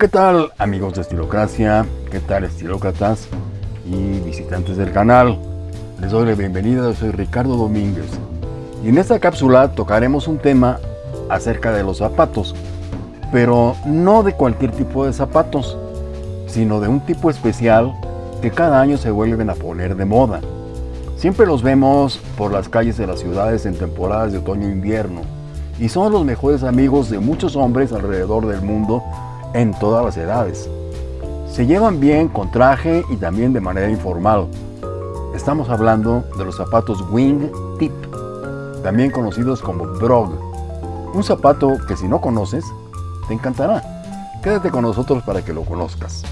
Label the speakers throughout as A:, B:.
A: ¿Qué tal amigos de Estilocracia? ¿Qué tal estilócratas y visitantes del canal? Les doy la bienvenida, soy Ricardo Domínguez y en esta cápsula tocaremos un tema acerca de los zapatos, pero no de cualquier tipo de zapatos, sino de un tipo especial que cada año se vuelven a poner de moda. Siempre los vemos por las calles de las ciudades en temporadas de otoño e invierno y son los mejores amigos de muchos hombres alrededor del mundo en todas las edades. Se llevan bien con traje y también de manera informal. Estamos hablando de los zapatos Wing Tip, también conocidos como Brog. Un zapato que si no conoces, te encantará. Quédate con nosotros para que lo conozcas.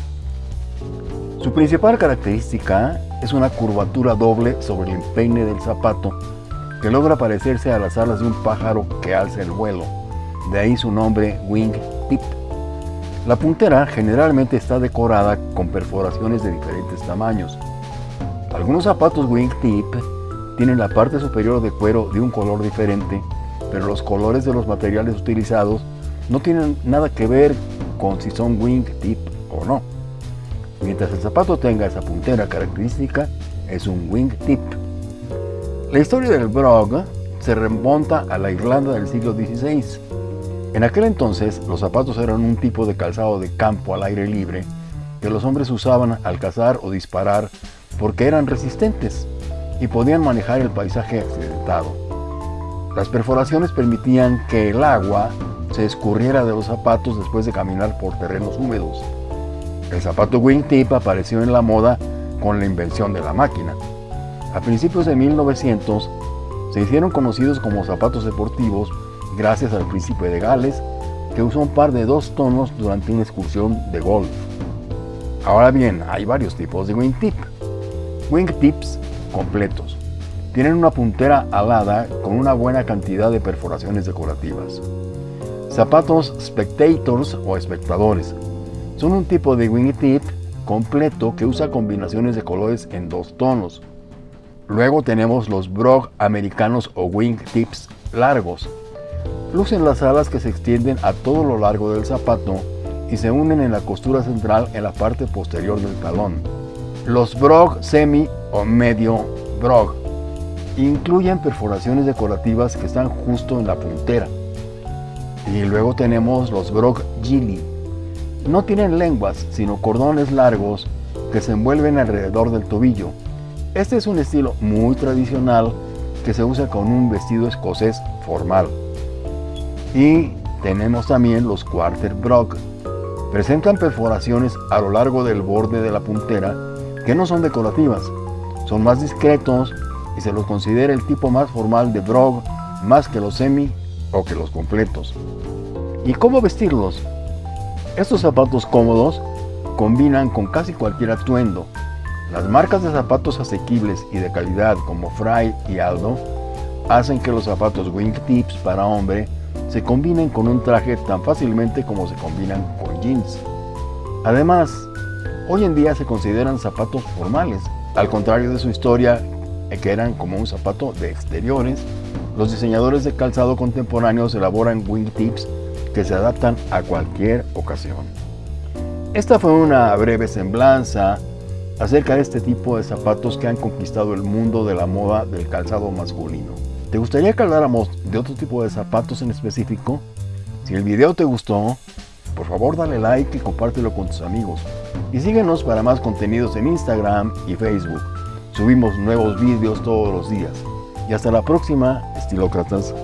A: Su principal característica es una curvatura doble sobre el empeine del zapato que logra parecerse a las alas de un pájaro que alza el vuelo. De ahí su nombre Wing Tip. La puntera generalmente está decorada con perforaciones de diferentes tamaños. Algunos zapatos wingtip tienen la parte superior de cuero de un color diferente, pero los colores de los materiales utilizados no tienen nada que ver con si son wingtip o no. Mientras el zapato tenga esa puntera característica, es un wingtip. La historia del brog se remonta a la Irlanda del siglo XVI, en aquel entonces, los zapatos eran un tipo de calzado de campo al aire libre que los hombres usaban al cazar o disparar porque eran resistentes y podían manejar el paisaje accidentado. Las perforaciones permitían que el agua se escurriera de los zapatos después de caminar por terrenos húmedos. El zapato wingtip apareció en la moda con la invención de la máquina. A principios de 1900 se hicieron conocidos como zapatos deportivos gracias al príncipe de Gales, que usó un par de dos tonos durante una excursión de golf. Ahora bien, hay varios tipos de wingtip. Wingtips completos. Tienen una puntera alada con una buena cantidad de perforaciones decorativas. Zapatos spectators o espectadores. Son un tipo de wingtip completo que usa combinaciones de colores en dos tonos. Luego tenemos los brog americanos o wingtips largos, Lucen las alas que se extienden a todo lo largo del zapato y se unen en la costura central en la parte posterior del talón. Los brog semi o medio brog incluyen perforaciones decorativas que están justo en la puntera. Y luego tenemos los brog gilly. No tienen lenguas, sino cordones largos que se envuelven alrededor del tobillo. Este es un estilo muy tradicional que se usa con un vestido escocés formal. Y tenemos también los Quarter Brock. Presentan perforaciones a lo largo del borde de la puntera que no son decorativas, son más discretos y se los considera el tipo más formal de Brog más que los semi o que los completos. ¿Y cómo vestirlos? Estos zapatos cómodos combinan con casi cualquier atuendo. Las marcas de zapatos asequibles y de calidad como Fry y Aldo hacen que los zapatos wingtips para hombre se combinen con un traje tan fácilmente como se combinan con jeans. Además, hoy en día se consideran zapatos formales, al contrario de su historia que eran como un zapato de exteriores, los diseñadores de calzado contemporáneos elaboran wingtips que se adaptan a cualquier ocasión. Esta fue una breve semblanza acerca de este tipo de zapatos que han conquistado el mundo de la moda del calzado masculino. ¿Te gustaría que habláramos de otro tipo de zapatos en específico? Si el video te gustó, por favor dale like y compártelo con tus amigos. Y síguenos para más contenidos en Instagram y Facebook. Subimos nuevos vídeos todos los días. Y hasta la próxima, estilócratas.